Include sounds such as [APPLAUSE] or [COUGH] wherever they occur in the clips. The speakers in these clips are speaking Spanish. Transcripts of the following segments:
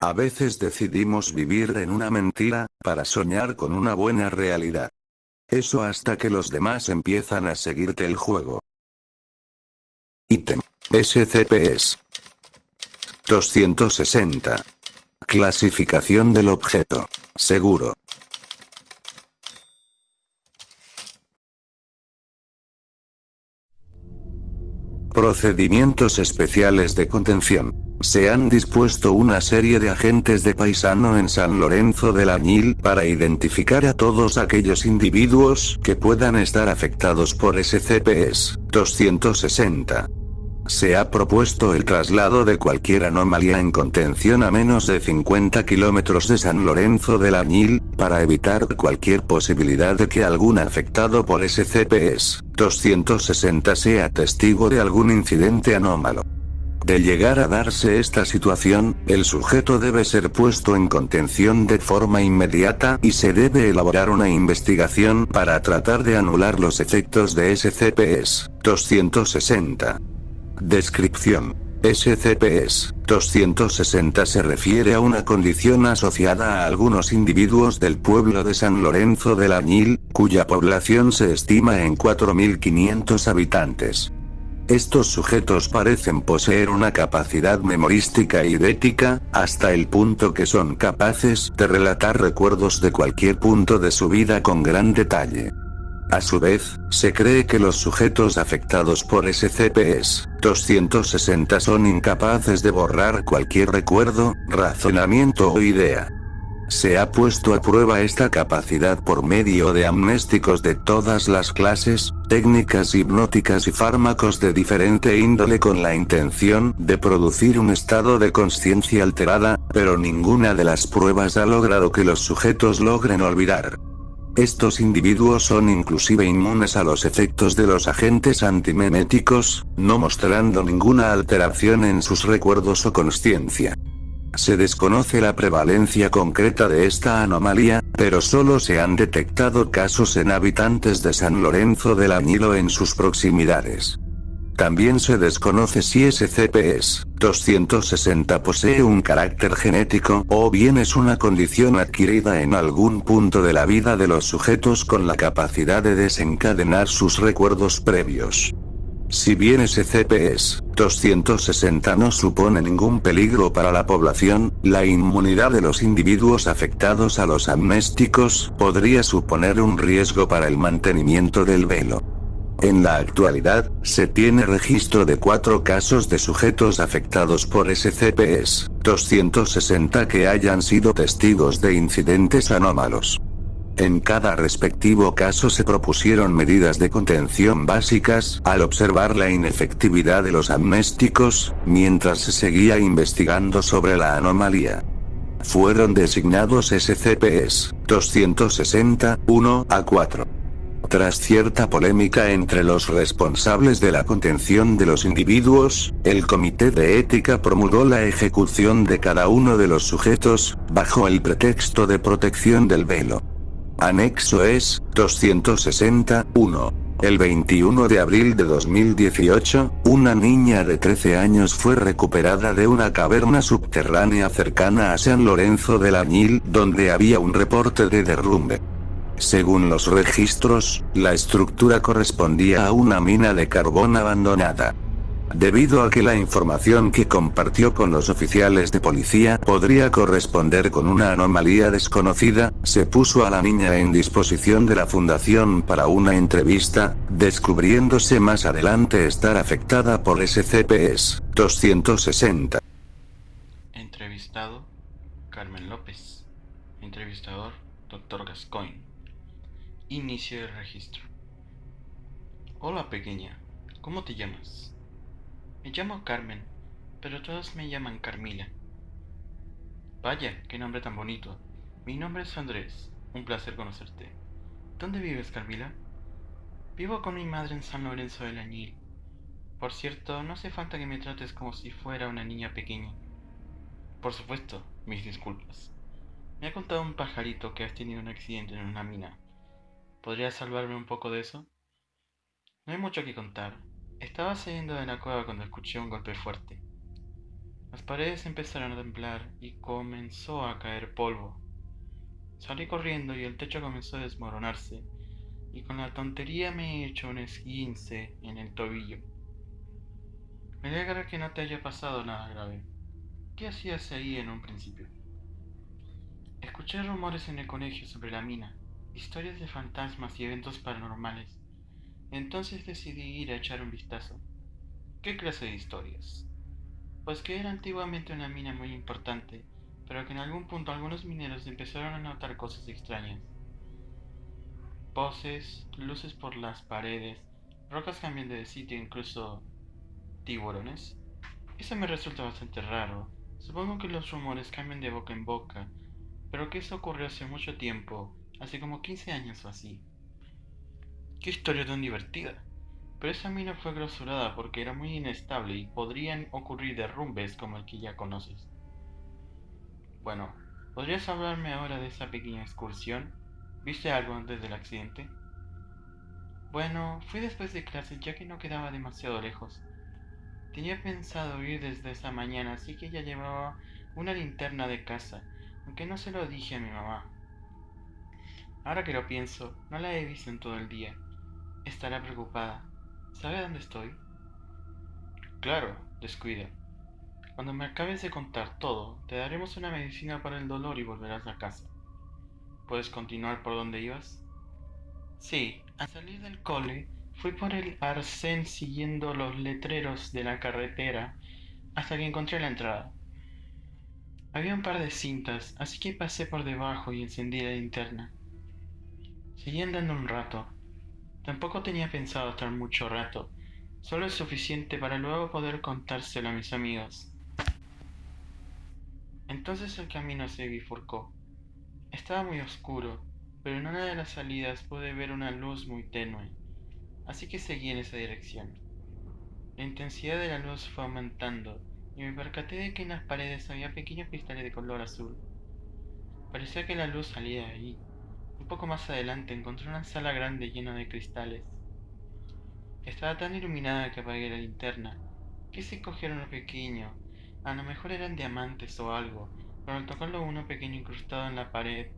A veces decidimos vivir en una mentira, para soñar con una buena realidad. Eso hasta que los demás empiezan a seguirte el juego. Ítem. SCPs. 260. Clasificación del objeto. Seguro. Procedimientos especiales de contención. Se han dispuesto una serie de agentes de paisano en San Lorenzo del Añil para identificar a todos aquellos individuos que puedan estar afectados por SCPs 260. Se ha propuesto el traslado de cualquier anomalía en contención a menos de 50 kilómetros de San Lorenzo del Añil, para evitar cualquier posibilidad de que algún afectado por SCPs 260 sea testigo de algún incidente anómalo. De llegar a darse esta situación, el sujeto debe ser puesto en contención de forma inmediata y se debe elaborar una investigación para tratar de anular los efectos de SCPs 260. Descripción. SCPs 260 se refiere a una condición asociada a algunos individuos del pueblo de San Lorenzo del Añil, cuya población se estima en 4.500 habitantes. Estos sujetos parecen poseer una capacidad memorística y idética, hasta el punto que son capaces de relatar recuerdos de cualquier punto de su vida con gran detalle. A su vez, se cree que los sujetos afectados por SCPs 260 son incapaces de borrar cualquier recuerdo, razonamiento o idea. Se ha puesto a prueba esta capacidad por medio de amnésticos de todas las clases, técnicas hipnóticas y fármacos de diferente índole con la intención de producir un estado de conciencia alterada, pero ninguna de las pruebas ha logrado que los sujetos logren olvidar. Estos individuos son inclusive inmunes a los efectos de los agentes antimeméticos, no mostrando ninguna alteración en sus recuerdos o consciencia. Se desconoce la prevalencia concreta de esta anomalía, pero solo se han detectado casos en habitantes de San Lorenzo del Añilo en sus proximidades. También se desconoce si SCPs 260 posee un carácter genético o bien es una condición adquirida en algún punto de la vida de los sujetos con la capacidad de desencadenar sus recuerdos previos. Si bien SCPs 260 no supone ningún peligro para la población, la inmunidad de los individuos afectados a los amnésticos podría suponer un riesgo para el mantenimiento del velo. En la actualidad, se tiene registro de cuatro casos de sujetos afectados por SCPs 260 que hayan sido testigos de incidentes anómalos. En cada respectivo caso se propusieron medidas de contención básicas al observar la inefectividad de los amnésticos, mientras se seguía investigando sobre la anomalía. Fueron designados SCPs 260, 1 a 4. Tras cierta polémica entre los responsables de la contención de los individuos, el Comité de Ética promulgó la ejecución de cada uno de los sujetos, bajo el pretexto de protección del velo. Anexo es, 261. El 21 de abril de 2018, una niña de 13 años fue recuperada de una caverna subterránea cercana a San Lorenzo del Añil, donde había un reporte de derrumbe. Según los registros, la estructura correspondía a una mina de carbón abandonada. Debido a que la información que compartió con los oficiales de policía podría corresponder con una anomalía desconocida, se puso a la niña en disposición de la fundación para una entrevista, descubriéndose más adelante estar afectada por SCPs 260. Entrevistado, Carmen López. Entrevistador, Dr. Gascoigne. Inicio el registro. Hola pequeña, ¿cómo te llamas? Me llamo Carmen, pero todos me llaman Carmila. Vaya, qué nombre tan bonito. Mi nombre es Andrés, un placer conocerte. ¿Dónde vives, Carmila? Vivo con mi madre en San Lorenzo del Añil. Por cierto, no hace falta que me trates como si fuera una niña pequeña. Por supuesto, mis disculpas. Me ha contado un pajarito que has tenido un accidente en una mina. ¿Podrías salvarme un poco de eso? No hay mucho que contar. Estaba saliendo de la cueva cuando escuché un golpe fuerte. Las paredes empezaron a temblar y comenzó a caer polvo. Salí corriendo y el techo comenzó a desmoronarse, y con la tontería me he hecho un esguince en el tobillo. Me alegra que no te haya pasado nada grave. ¿Qué hacías ahí en un principio? Escuché rumores en el colegio sobre la mina, historias de fantasmas y eventos paranormales. Entonces decidí ir a echar un vistazo. ¿Qué clase de historias? Pues que era antiguamente una mina muy importante, pero que en algún punto algunos mineros empezaron a notar cosas extrañas. Voces, luces por las paredes, rocas cambiando de sitio, incluso tiburones. Eso me resulta bastante raro. Supongo que los rumores cambian de boca en boca, pero que eso ocurrió hace mucho tiempo, hace como 15 años o así. Qué historia tan divertida. Pero esa mina fue clausurada porque era muy inestable y podrían ocurrir derrumbes como el que ya conoces. Bueno, ¿podrías hablarme ahora de esa pequeña excursión? ¿Viste algo antes del accidente? Bueno, fui después de clase ya que no quedaba demasiado lejos. Tenía pensado ir desde esa mañana, así que ya llevaba una linterna de casa, aunque no se lo dije a mi mamá. Ahora que lo pienso, no la he visto en todo el día. Estará preocupada. ¿Sabe dónde estoy? Claro, descuida. Cuando me acabes de contar todo, te daremos una medicina para el dolor y volverás a casa. ¿Puedes continuar por donde ibas? Sí, al salir del cole, fui por el arcén siguiendo los letreros de la carretera hasta que encontré la entrada. Había un par de cintas, así que pasé por debajo y encendí la linterna. Seguí andando un rato. Tampoco tenía pensado estar mucho rato, solo es suficiente para luego poder contárselo a mis amigos. Entonces el camino se bifurcó. Estaba muy oscuro, pero en una de las salidas pude ver una luz muy tenue, así que seguí en esa dirección. La intensidad de la luz fue aumentando y me percaté de que en las paredes había pequeños cristales de color azul. Parecía que la luz salía de ahí. Un poco más adelante encontré una sala grande llena de cristales. Estaba tan iluminada que apagué la linterna. Quise coger uno pequeño. A lo mejor eran diamantes o algo, pero al tocarlo uno pequeño incrustado en la pared.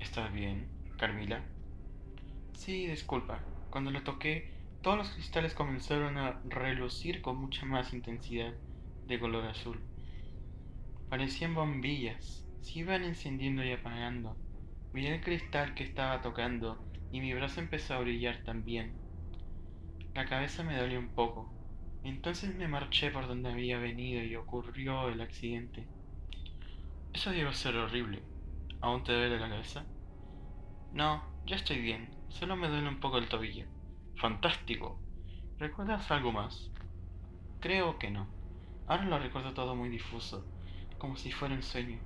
¿Estás bien, Carmila? Sí, disculpa. Cuando lo toqué, todos los cristales comenzaron a relucir con mucha más intensidad de color azul. Parecían bombillas, se iban encendiendo y apagando. Vi el cristal que estaba tocando y mi brazo empezó a brillar también. La cabeza me dolió un poco. Entonces me marché por donde había venido y ocurrió el accidente. Eso debió ser horrible. ¿Aún te duele la cabeza? No, ya estoy bien. Solo me duele un poco el tobillo. Fantástico. ¿Recuerdas algo más? Creo que no. Ahora lo recuerdo todo muy difuso, como si fuera un sueño.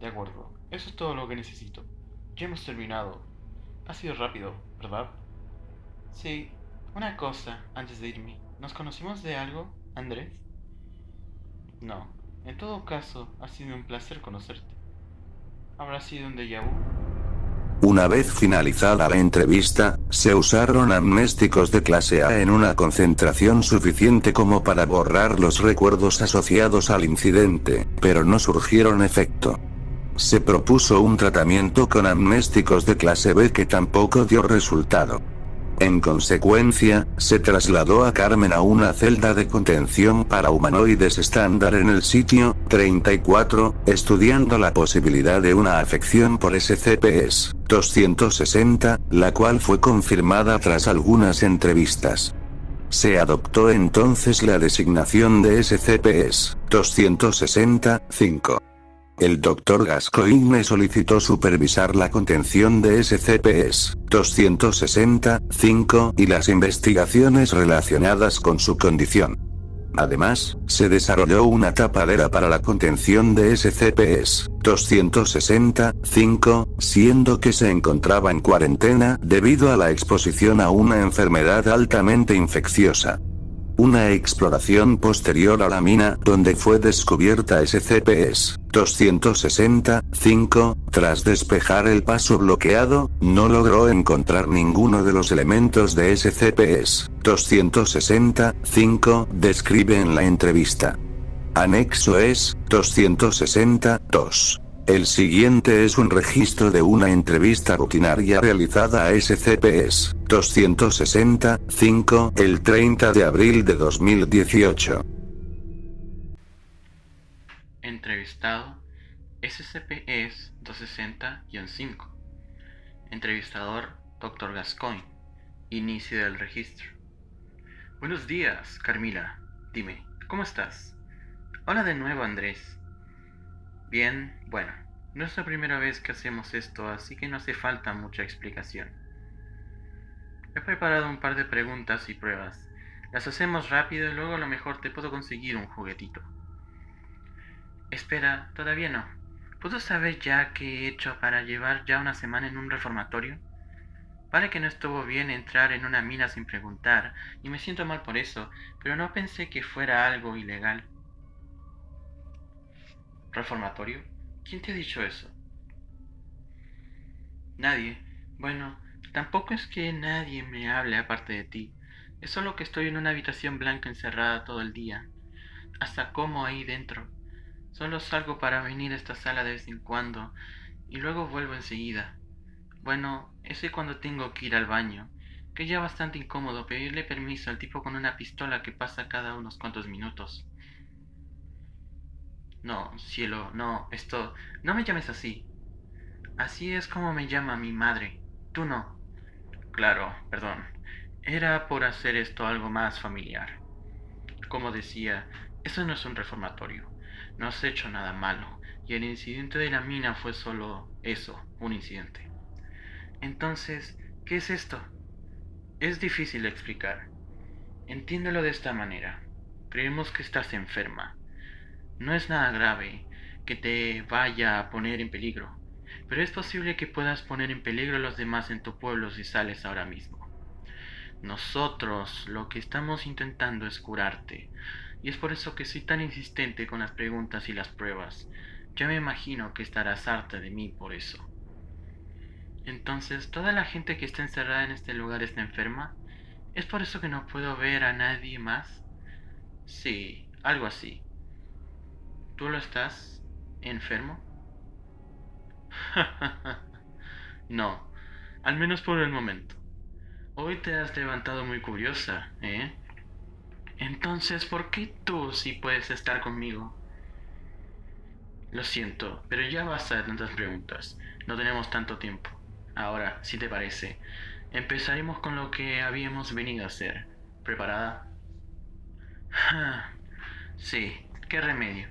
De acuerdo, eso es todo lo que necesito. Ya hemos terminado. Ha sido rápido, ¿verdad? Sí. Una cosa, antes de irme. ¿Nos conocimos de algo, Andrés? No. En todo caso, ha sido un placer conocerte. ¿Habrá sido un déjà vu? Una vez finalizada la entrevista, se usaron amnésticos de clase A en una concentración suficiente como para borrar los recuerdos asociados al incidente, pero no surgieron efecto. Se propuso un tratamiento con amnésticos de clase B que tampoco dio resultado. En consecuencia, se trasladó a Carmen a una celda de contención para humanoides estándar en el sitio 34, estudiando la posibilidad de una afección por SCPs 260, la cual fue confirmada tras algunas entrevistas. Se adoptó entonces la designación de SCPs 265. El Dr. Gascoigne solicitó supervisar la contención de SCPs 265 y las investigaciones relacionadas con su condición. Además, se desarrolló una tapadera para la contención de SCPs 265, siendo que se encontraba en cuarentena debido a la exposición a una enfermedad altamente infecciosa. Una exploración posterior a la mina donde fue descubierta SCP-265, tras despejar el paso bloqueado, no logró encontrar ninguno de los elementos de SCP-265, describe en la entrevista. Anexo es, 262. El siguiente es un registro de una entrevista rutinaria realizada a SCPs 265 el 30 de abril de 2018. Entrevistado SCP-ES 260-5 Entrevistador Dr. Gascoigne Inicio del registro Buenos días, Carmila. Dime, ¿cómo estás? Hola de nuevo, Andrés. Bien, bueno, no es la primera vez que hacemos esto, así que no hace falta mucha explicación. He preparado un par de preguntas y pruebas. Las hacemos rápido y luego a lo mejor te puedo conseguir un juguetito. Espera, todavía no. ¿Puedo saber ya qué he hecho para llevar ya una semana en un reformatorio? Vale que no estuvo bien entrar en una mina sin preguntar, y me siento mal por eso, pero no pensé que fuera algo ilegal. ¿Reformatorio? ¿Quién te ha dicho eso? Nadie. Bueno, tampoco es que nadie me hable aparte de ti. Es solo que estoy en una habitación blanca encerrada todo el día. Hasta como ahí dentro. Solo salgo para venir a esta sala de vez en cuando y luego vuelvo enseguida. Bueno, ese cuando tengo que ir al baño, que ya bastante incómodo pedirle permiso al tipo con una pistola que pasa cada unos cuantos minutos. No, cielo, no, esto... No me llames así. Así es como me llama mi madre. Tú no. Claro, perdón. Era por hacer esto algo más familiar. Como decía, eso no es un reformatorio. No has hecho nada malo. Y el incidente de la mina fue solo eso, un incidente. Entonces, ¿qué es esto? Es difícil de explicar. Entiéndelo de esta manera. Creemos que estás enferma no es nada grave que te vaya a poner en peligro, pero es posible que puedas poner en peligro a los demás en tu pueblo si sales ahora mismo. Nosotros lo que estamos intentando es curarte, y es por eso que soy tan insistente con las preguntas y las pruebas. Ya me imagino que estarás harta de mí por eso. Entonces, ¿toda la gente que está encerrada en este lugar está enferma? ¿Es por eso que no puedo ver a nadie más? Sí, algo así. ¿Tú lo estás enfermo? [LAUGHS] no, al menos por el momento. Hoy te has levantado muy curiosa, ¿eh? Entonces, ¿por qué tú sí puedes estar conmigo? Lo siento, pero ya basta de tantas preguntas. No tenemos tanto tiempo. Ahora, si te parece, empezaremos con lo que habíamos venido a hacer. ¿Preparada? [LAUGHS] sí, qué remedio.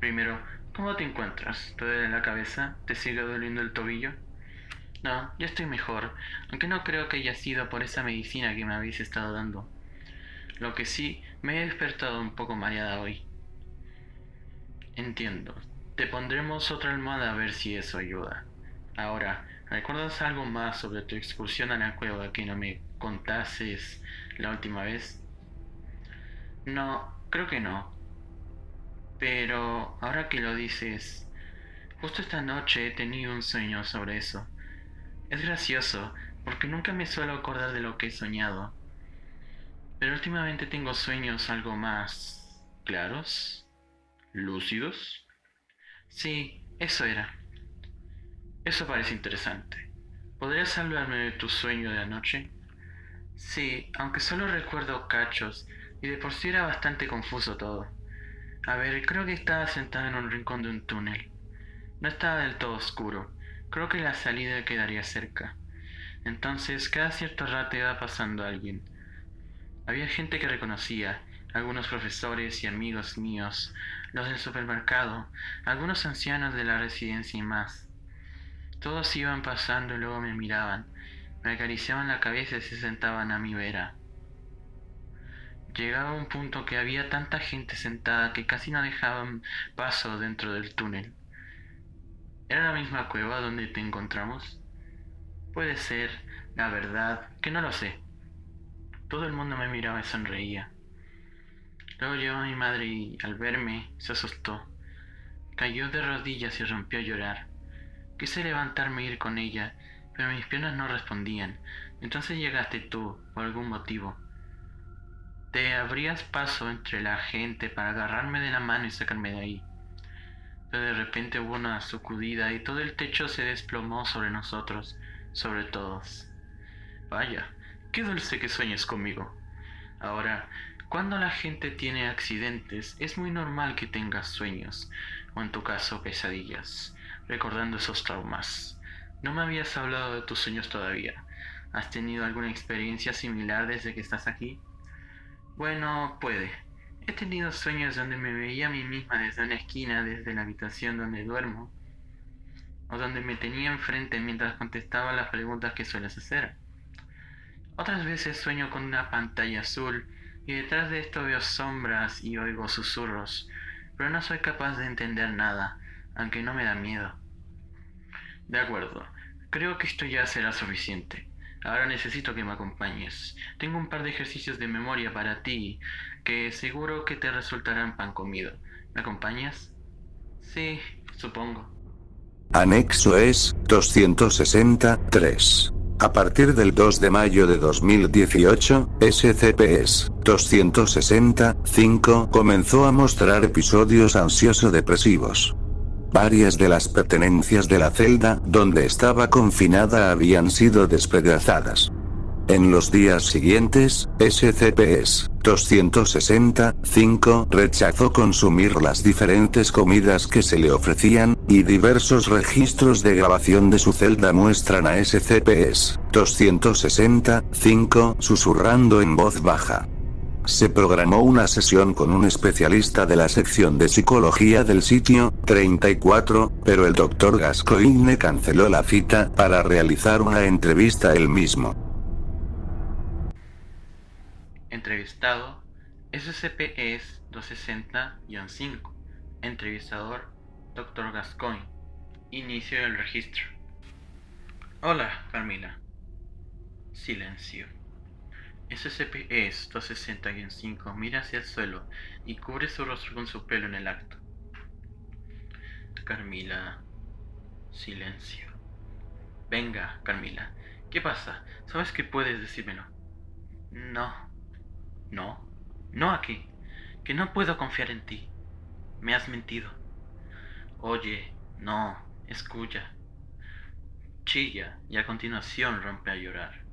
Primero, ¿cómo te encuentras? ¿Te duele la cabeza? ¿Te sigue doliendo el tobillo? No, ya estoy mejor, aunque no creo que haya sido por esa medicina que me habéis estado dando. Lo que sí, me he despertado un poco mareada hoy. Entiendo. Te pondremos otra almohada a ver si eso ayuda. Ahora, ¿recuerdas algo más sobre tu excursión a la cueva que no me contases la última vez? No, creo que no. Pero ahora que lo dices, justo esta noche he tenido un sueño sobre eso. Es gracioso, porque nunca me suelo acordar de lo que he soñado. Pero últimamente tengo sueños algo más claros, lúcidos. Sí, eso era. Eso parece interesante. ¿Podrías hablarme de tu sueño de anoche? Sí, aunque solo recuerdo cachos, y de por sí era bastante confuso todo. A ver, creo que estaba sentada en un rincón de un túnel. No estaba del todo oscuro. Creo que la salida quedaría cerca. Entonces, cada cierto rato iba pasando alguien. Había gente que reconocía, algunos profesores y amigos míos, los del supermercado, algunos ancianos de la residencia y más. Todos iban pasando y luego me miraban, me acariciaban la cabeza y se sentaban a mi vera. Llegaba un punto que había tanta gente sentada que casi no dejaban paso dentro del túnel. ¿Era la misma cueva donde te encontramos? Puede ser, la verdad, que no lo sé. Todo el mundo me miraba y sonreía. Luego llegó mi madre y al verme se asustó. Cayó de rodillas y rompió a llorar. Quise levantarme e ir con ella, pero mis piernas no respondían. Entonces llegaste tú, por algún motivo. Te abrías paso entre la gente para agarrarme de la mano y sacarme de ahí. Pero de repente hubo una sacudida y todo el techo se desplomó sobre nosotros, sobre todos. Vaya, qué dulce que sueñes conmigo. Ahora, cuando la gente tiene accidentes, es muy normal que tengas sueños, o en tu caso pesadillas, recordando esos traumas. No me habías hablado de tus sueños todavía. ¿Has tenido alguna experiencia similar desde que estás aquí? Bueno, puede. He tenido sueños donde me veía a mí misma desde una esquina, desde la habitación donde duermo, o donde me tenía enfrente mientras contestaba las preguntas que sueles hacer. Otras veces sueño con una pantalla azul y detrás de esto veo sombras y oigo susurros, pero no soy capaz de entender nada, aunque no me da miedo. De acuerdo, creo que esto ya será suficiente. Ahora necesito que me acompañes. Tengo un par de ejercicios de memoria para ti que seguro que te resultarán pan comido. ¿Me acompañas? Sí, supongo. Anexo es 263. A partir del 2 de mayo de 2018, SCP-265 comenzó a mostrar episodios ansioso-depresivos. Varias de las pertenencias de la celda donde estaba confinada habían sido despedazadas. En los días siguientes, SCP-265 rechazó consumir las diferentes comidas que se le ofrecían, y diversos registros de grabación de su celda muestran a SCP-265 susurrando en voz baja. Se programó una sesión con un especialista de la sección de psicología del sitio 34, pero el Dr. Gascoigne canceló la cita para realizar una entrevista él mismo. Entrevistado SCP es 260-5. Entrevistador Dr. Gascoigne. Inicio del registro. Hola, Carmila. Silencio. SCP es 260-5 mira hacia el suelo y cubre su rostro con su pelo en el acto. Carmila. Silencio. Venga, Carmila. ¿Qué pasa? ¿Sabes que puedes decírmelo? No. No, no aquí, que no puedo confiar en ti. Me has mentido. Oye, no, escucha. Chilla y a continuación rompe a llorar.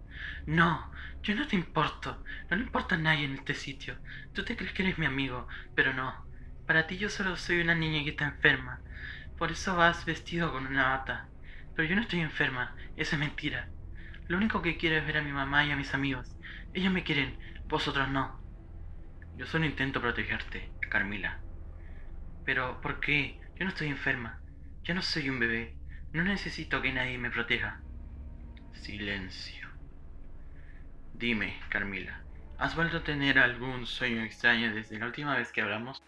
No, yo no te importo. No le importa a nadie en este sitio. Tú te crees que eres mi amigo, pero no. Para ti yo solo soy una niña que está enferma. Por eso vas vestido con una bata. Pero yo no estoy enferma. Eso es mentira. Lo único que quiero es ver a mi mamá y a mis amigos. Ellos me quieren, vosotros no. Yo solo intento protegerte, Carmila. Pero, ¿por qué? Yo no estoy enferma. Yo no soy un bebé. No necesito que nadie me proteja. Silencio. Dime, Carmila, ¿has vuelto a tener algún sueño extraño desde la última vez que hablamos?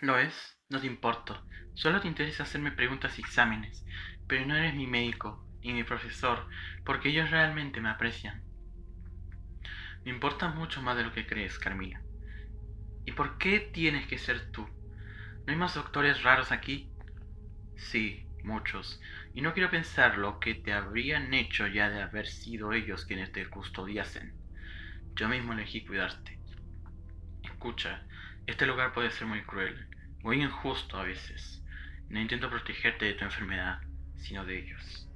¿Lo es? No te importo. Solo te interesa hacerme preguntas y exámenes. Pero no eres mi médico y mi profesor, porque ellos realmente me aprecian. Me importa mucho más de lo que crees, Carmila. ¿Y por qué tienes que ser tú? ¿No hay más doctores raros aquí? Sí, muchos. Y no quiero pensar lo que te habrían hecho ya de haber sido ellos quienes te custodiasen. Yo mismo elegí cuidarte. Escucha, este lugar puede ser muy cruel, muy injusto a veces. No intento protegerte de tu enfermedad, sino de ellos.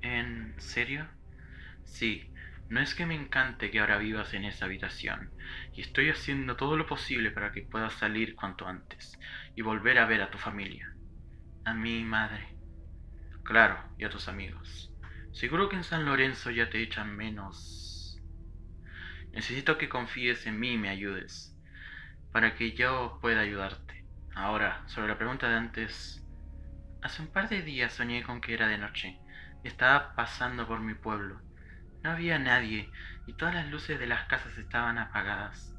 ¿En serio? Sí, no es que me encante que ahora vivas en esa habitación, y estoy haciendo todo lo posible para que puedas salir cuanto antes y volver a ver a tu familia. A mi madre. Claro, y a tus amigos. Seguro que en San Lorenzo ya te echan menos. Necesito que confíes en mí y me ayudes, para que yo pueda ayudarte. Ahora, sobre la pregunta de antes, hace un par de días soñé con que era de noche. Estaba pasando por mi pueblo no había nadie y todas las luces de las casas estaban apagadas.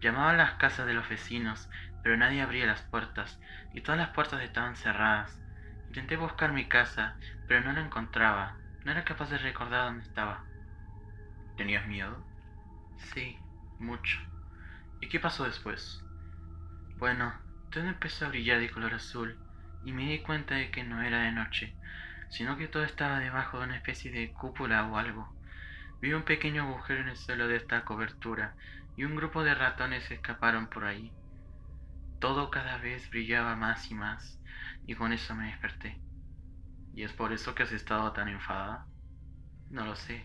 Llamaba a las casas de los vecinos, pero nadie abría las puertas y todas las puertas estaban cerradas. Intenté buscar mi casa, pero no la encontraba. No era capaz de recordar dónde estaba. ¿Tenías miedo? Sí, mucho. ¿Y qué pasó después? Bueno, todo empezó a brillar de color azul y me di cuenta de que no era de noche, sino que todo estaba debajo de una especie de cúpula o algo. Vi un pequeño agujero en el suelo de esta cobertura y un grupo de ratones escaparon por ahí. Todo cada vez brillaba más y más, y con eso me desperté. ¿Y es por eso que has estado tan enfadada? No lo sé,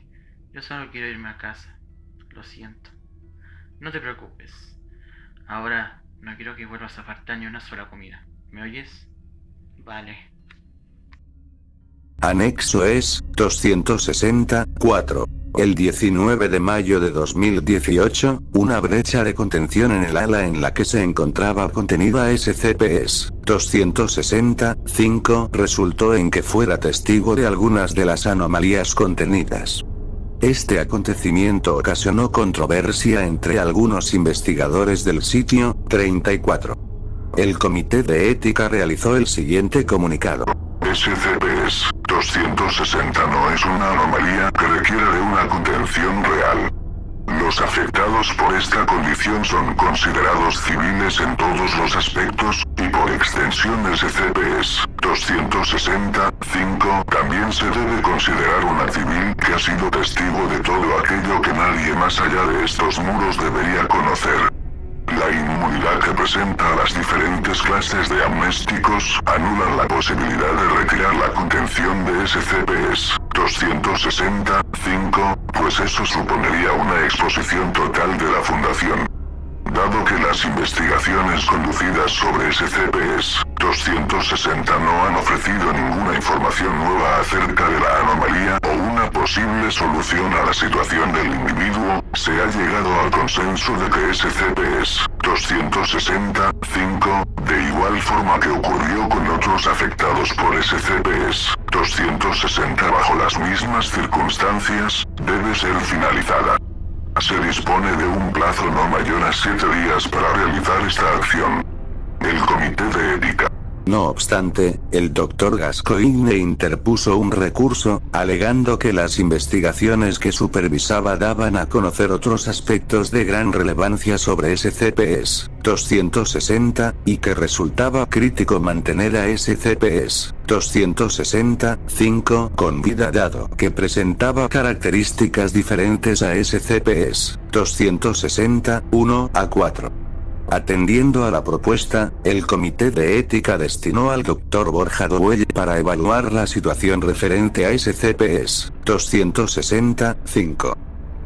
yo solo quiero irme a casa. Lo siento. No te preocupes. Ahora no quiero que vuelvas a faltar ni una sola comida. ¿Me oyes? Vale. Anexo es 264. El 19 de mayo de 2018, una brecha de contención en el ala en la que se encontraba contenida SCP-265 resultó en que fuera testigo de algunas de las anomalías contenidas. Este acontecimiento ocasionó controversia entre algunos investigadores del sitio 34. El Comité de Ética realizó el siguiente comunicado. SCP-260 no es una anomalía que requiere de una contención real. Los afectados por esta condición son considerados civiles en todos los aspectos, y por extensión SCP-265 también se debe considerar una civil que ha sido testigo de todo aquello que nadie más allá de estos muros debería conocer. La inmunidad que presenta a las diferentes clases de amnésticos anulan la posibilidad de retirar la contención de SCP-265, pues eso supondría una exposición total de la Fundación. Dado que las investigaciones conducidas sobre SCP-260 no han ofrecido ninguna información nueva acerca de la anomalía o posible solución a la situación del individuo, se ha llegado al consenso de que SCP-265, de igual forma que ocurrió con otros afectados por SCP-260 bajo las mismas circunstancias, debe ser finalizada. Se dispone de un plazo no mayor a siete días para realizar esta acción. El Comité de Ética no obstante, el Dr. Gascoigne interpuso un recurso, alegando que las investigaciones que supervisaba daban a conocer otros aspectos de gran relevancia sobre SCP-260, y que resultaba crítico mantener a SCP-265 con vida dado que presentaba características diferentes a SCP-260-1 a 4. Atendiendo a la propuesta, el Comité de Ética destinó al Dr. Borja Dowell para evaluar la situación referente a SCPs 265.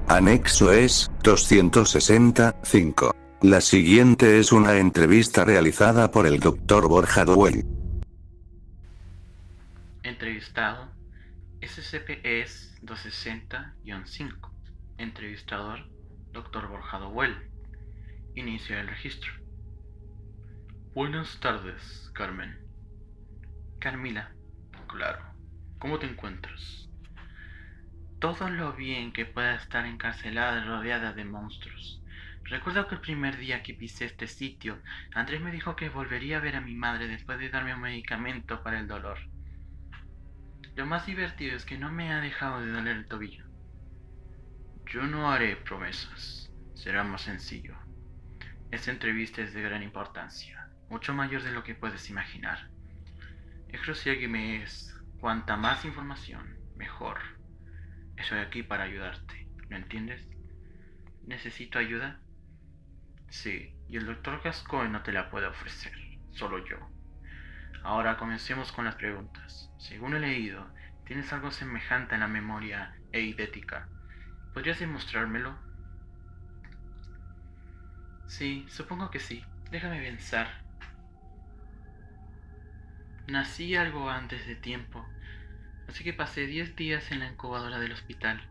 Anexo es 265. La siguiente es una entrevista realizada por el Dr. Borja Dowell. Entrevistado SCP es 260-5. Entrevistador Dr. Borja Dowell. Inicia el registro. Buenas tardes, Carmen. Carmila. Claro. ¿Cómo te encuentras? Todo lo bien que pueda estar encarcelada y rodeada de monstruos. Recuerdo que el primer día que pisé este sitio, Andrés me dijo que volvería a ver a mi madre después de darme un medicamento para el dolor. Lo más divertido es que no me ha dejado de doler el tobillo. Yo no haré promesas. Será más sencillo. Esta entrevista es de gran importancia, mucho mayor de lo que puedes imaginar. Es crucial que me es cuanta más información, mejor. Estoy aquí para ayudarte, ¿lo entiendes? ¿Necesito ayuda? Sí, y el doctor Gascoigne no te la puede ofrecer, solo yo. Ahora comencemos con las preguntas. Según he leído, tienes algo semejante en la memoria eidética. ¿Podrías demostrármelo? Sí, supongo que sí. Déjame pensar. Nací algo antes de tiempo, así que pasé 10 días en la incubadora del hospital.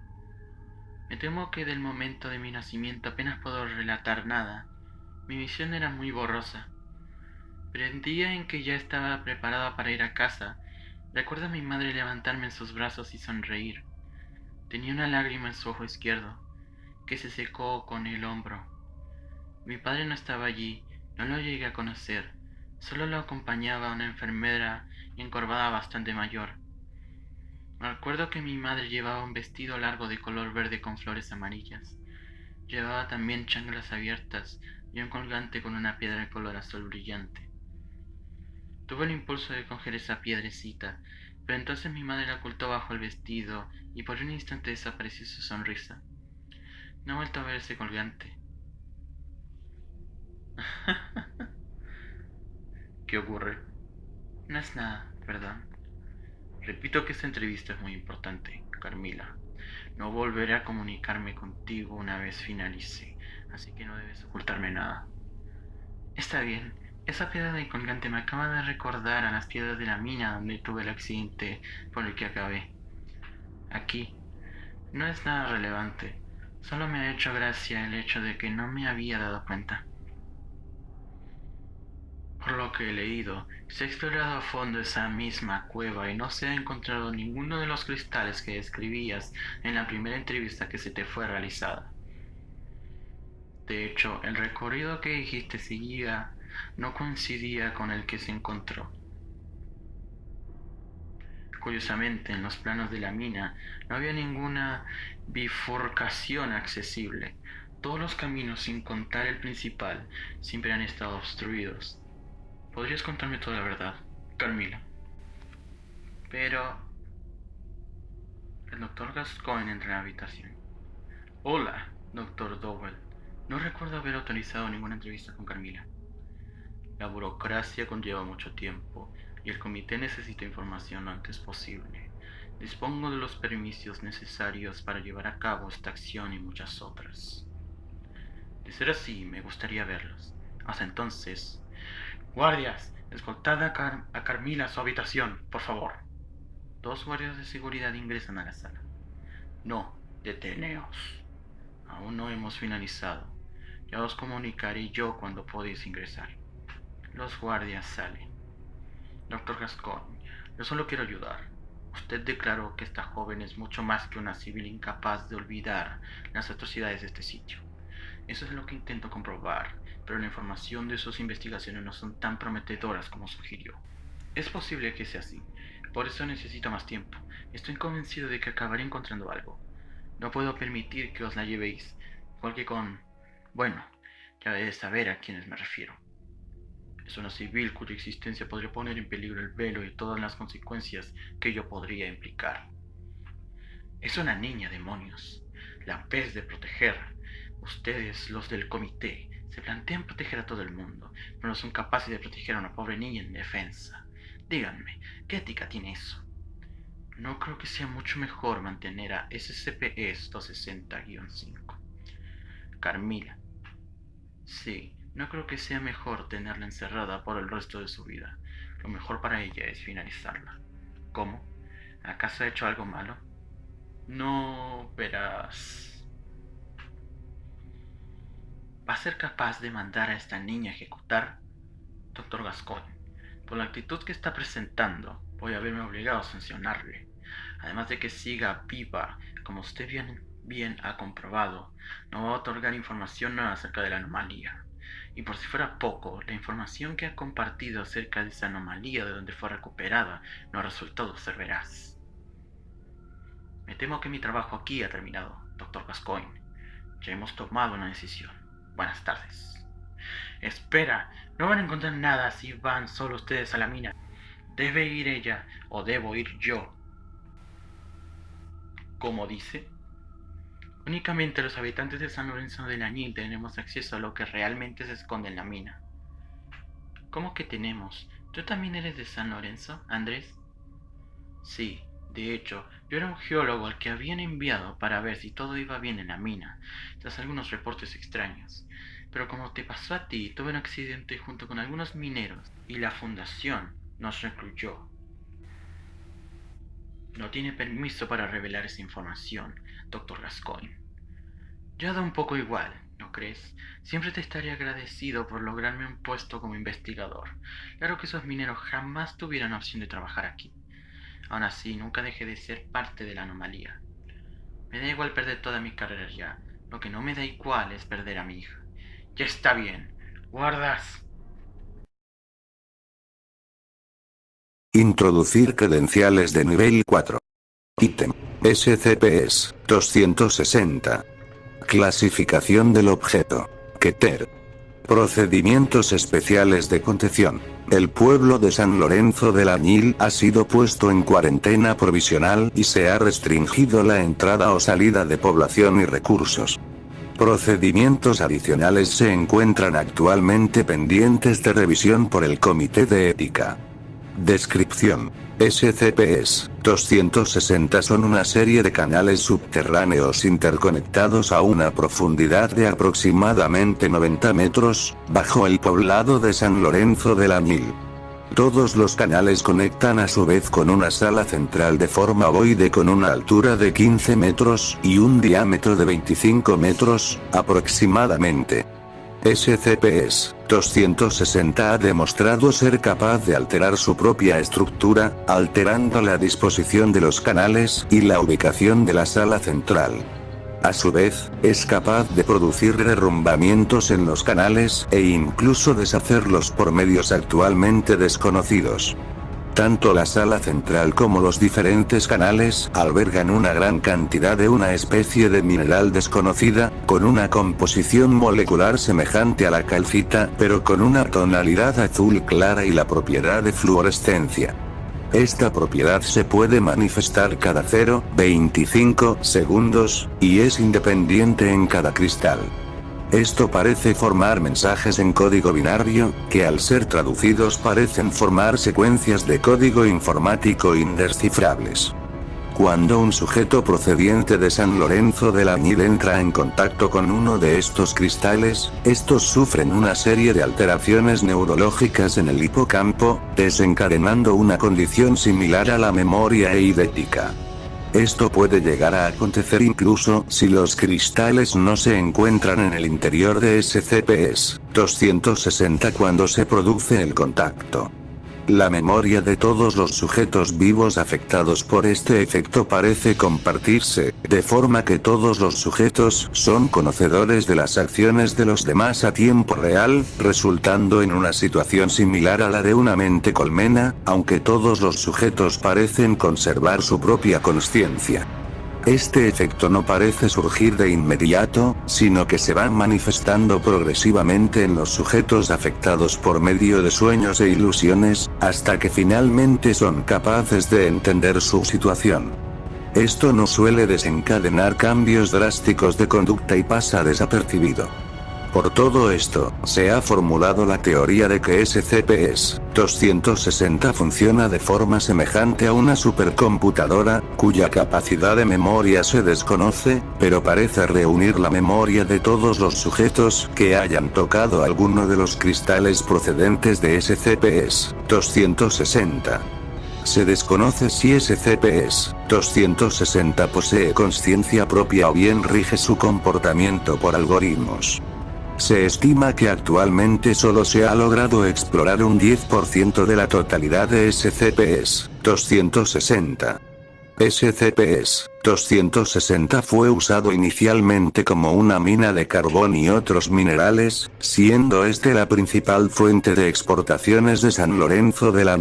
Me temo que del momento de mi nacimiento apenas puedo relatar nada. Mi visión era muy borrosa. Pero el día en que ya estaba preparada para ir a casa, recuerdo a mi madre levantarme en sus brazos y sonreír. Tenía una lágrima en su ojo izquierdo, que se secó con el hombro. Mi padre no estaba allí, no lo llegué a conocer, solo lo acompañaba una enfermera encorvada bastante mayor. Me acuerdo que mi madre llevaba un vestido largo de color verde con flores amarillas. Llevaba también changlas abiertas y un colgante con una piedra de color azul brillante. Tuve el impulso de coger esa piedrecita, pero entonces mi madre la ocultó bajo el vestido y por un instante desapareció su sonrisa. No vuelto a ver ese colgante. [LAUGHS] ¿Qué ocurre? No es nada, perdón. Repito que esta entrevista es muy importante, Carmila. No volveré a comunicarme contigo una vez finalice, así que no debes ocultarme nada. Está bien. Esa piedra de colgante me acaba de recordar a las piedras de la mina donde tuve el accidente por el que acabé. Aquí. No es nada relevante. Solo me ha hecho gracia el hecho de que no me había dado cuenta. Por lo que he leído, se ha explorado a fondo esa misma cueva y no se ha encontrado ninguno de los cristales que describías en la primera entrevista que se te fue realizada. De hecho, el recorrido que dijiste seguía no coincidía con el que se encontró. Curiosamente, en los planos de la mina no había ninguna bifurcación accesible. Todos los caminos, sin contar el principal, siempre han estado obstruidos. ¿Podrías contarme toda la verdad, Carmila? Pero... El doctor Gascoigne entra en la habitación. Hola, doctor Dowell. No recuerdo haber autorizado ninguna entrevista con Carmila. La burocracia conlleva mucho tiempo y el comité necesita información lo antes posible. Dispongo de los permisos necesarios para llevar a cabo esta acción y muchas otras. De ser así, me gustaría verlos. Hasta entonces, Guardias, escoltad a, Carmila a su habitación, por favor. Dos guardias de seguridad ingresan a la sala. No, deteneos. Aún no hemos finalizado. Ya os comunicaré yo cuando podéis ingresar. Los guardias salen. Doctor Gascoigne, yo solo quiero ayudar. Usted declaró que esta joven es mucho más que una civil incapaz de olvidar las atrocidades de este sitio. Eso es lo que intento comprobar pero la información de sus investigaciones no son tan prometedoras como sugirió. Es posible que sea así, por eso necesito más tiempo. Estoy convencido de que acabaré encontrando algo. No puedo permitir que os la llevéis, porque con... Bueno, ya debes saber a quiénes me refiero. Es una civil cuya existencia podría poner en peligro el velo y todas las consecuencias que ello podría implicar. Es una niña, demonios. La pez de proteger. Ustedes, los del comité, se plantean proteger a todo el mundo, pero no son capaces de proteger a una pobre niña en defensa. Díganme, ¿qué ética tiene eso? No creo que sea mucho mejor mantener a SCP-260-5. Carmila. Sí, no creo que sea mejor tenerla encerrada por el resto de su vida. Lo mejor para ella es finalizarla. ¿Cómo? ¿Acaso ha hecho algo malo? No, verás ¿Va a ser capaz de mandar a esta niña a ejecutar? Doctor Gascoigne, por la actitud que está presentando, voy a verme obligado a sancionarle. Además de que siga viva, como usted bien, ha comprobado, no va a otorgar información nueva acerca de la anomalía. Y por si fuera poco, la información que ha compartido acerca de esa anomalía de donde fue recuperada no ha resultado ser veraz. Me temo que mi trabajo aquí ha terminado, doctor Gascoigne. Ya hemos tomado una decisión. Buenas tardes. Espera, no van a encontrar nada si van solo ustedes a la mina. Debe ir ella o debo ir yo. Como dice, únicamente los habitantes de San Lorenzo de Lañil tenemos acceso a lo que realmente se esconde en la mina. ¿Cómo que tenemos? ¿Tú también eres de San Lorenzo, Andrés? Sí, de hecho, yo era un geólogo al que habían enviado para ver si todo iba bien en la mina, tras algunos reportes extraños. Pero como te pasó a ti, tuve un accidente junto con algunos mineros y la fundación nos recluyó. No tiene permiso para revelar esa información, doctor Gascoigne. Ya da un poco igual, ¿no crees? Siempre te estaré agradecido por lograrme un puesto como investigador. Claro que esos mineros jamás tuvieron opción de trabajar aquí. Aún así, nunca dejé de ser parte de la anomalía. Me da igual perder toda mi carrera ya. Lo que no me da igual es perder a mi hija. Ya está bien. Guardas. Introducir credenciales de nivel 4. Ítem. SCPs 260. Clasificación del objeto. Keter. Procedimientos especiales de contención. El pueblo de San Lorenzo del Añil ha sido puesto en cuarentena provisional y se ha restringido la entrada o salida de población y recursos. Procedimientos adicionales se encuentran actualmente pendientes de revisión por el Comité de Ética. Descripción. SCPs 260 son una serie de canales subterráneos interconectados a una profundidad de aproximadamente 90 metros, bajo el poblado de San Lorenzo de la Mil. Todos los canales conectan a su vez con una sala central de forma ovoide con una altura de 15 metros y un diámetro de 25 metros, aproximadamente. SCPs 260 ha demostrado ser capaz de alterar su propia estructura, alterando la disposición de los canales y la ubicación de la sala central. A su vez, es capaz de producir derrumbamientos en los canales e incluso deshacerlos por medios actualmente desconocidos. Tanto la sala central como los diferentes canales albergan una gran cantidad de una especie de mineral desconocida, con una composición molecular semejante a la calcita, pero con una tonalidad azul clara y la propiedad de fluorescencia. Esta propiedad se puede manifestar cada 0,25 segundos, y es independiente en cada cristal. Esto parece formar mensajes en código binario, que al ser traducidos parecen formar secuencias de código informático indescifrables. Cuando un sujeto procediente de San Lorenzo de la Añil entra en contacto con uno de estos cristales, estos sufren una serie de alteraciones neurológicas en el hipocampo, desencadenando una condición similar a la memoria eidética. Esto puede llegar a acontecer incluso si los cristales no se encuentran en el interior de SCPs 260 cuando se produce el contacto. La memoria de todos los sujetos vivos afectados por este efecto parece compartirse, de forma que todos los sujetos son conocedores de las acciones de los demás a tiempo real, resultando en una situación similar a la de una mente colmena, aunque todos los sujetos parecen conservar su propia conciencia. Este efecto no parece surgir de inmediato, sino que se va manifestando progresivamente en los sujetos afectados por medio de sueños e ilusiones, hasta que finalmente son capaces de entender su situación. Esto no suele desencadenar cambios drásticos de conducta y pasa desapercibido. Por todo esto, se ha formulado la teoría de que SCPs 260 funciona de forma semejante a una supercomputadora, cuya capacidad de memoria se desconoce, pero parece reunir la memoria de todos los sujetos que hayan tocado alguno de los cristales procedentes de SCPs 260. Se desconoce si SCPs 260 posee conciencia propia o bien rige su comportamiento por algoritmos. Se estima que actualmente solo se ha logrado explorar un 10% de la totalidad de SCPs 260. SCPs 260 fue usado inicialmente como una mina de carbón y otros minerales, siendo este la principal fuente de exportaciones de San Lorenzo de la.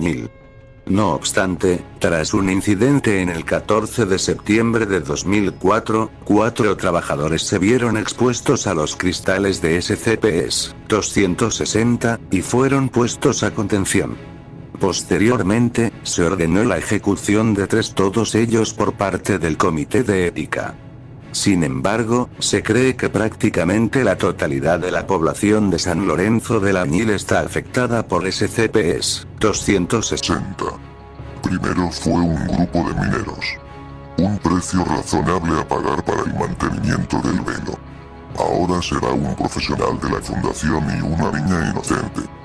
No obstante, tras un incidente en el 14 de septiembre de 2004, cuatro trabajadores se vieron expuestos a los cristales de SCPs 260 y fueron puestos a contención. Posteriormente, se ordenó la ejecución de tres todos ellos por parte del Comité de Ética. Sin embargo, se cree que prácticamente la totalidad de la población de San Lorenzo de la Añil está afectada por SCPs 260. Primero fue un grupo de mineros. Un precio razonable a pagar para el mantenimiento del velo. Ahora será un profesional de la fundación y una niña inocente.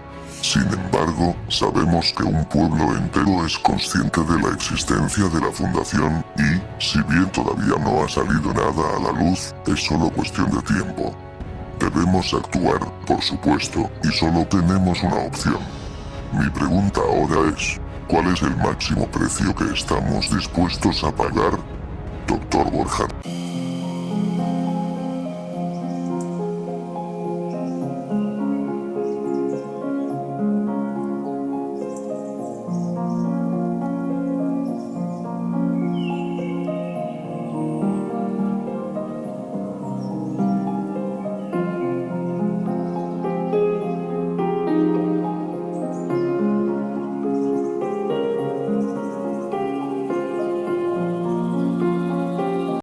Sin embargo, sabemos que un pueblo entero es consciente de la existencia de la fundación y, si bien todavía no ha salido nada a la luz, es solo cuestión de tiempo. Debemos actuar, por supuesto, y solo tenemos una opción. Mi pregunta ahora es, ¿cuál es el máximo precio que estamos dispuestos a pagar? Doctor Borja.